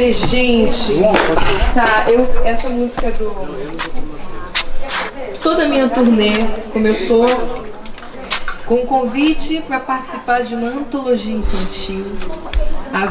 CD, gente. Tá, eu, essa música do... Toda a minha turnê começou com um convite para participar de uma antologia infantil. A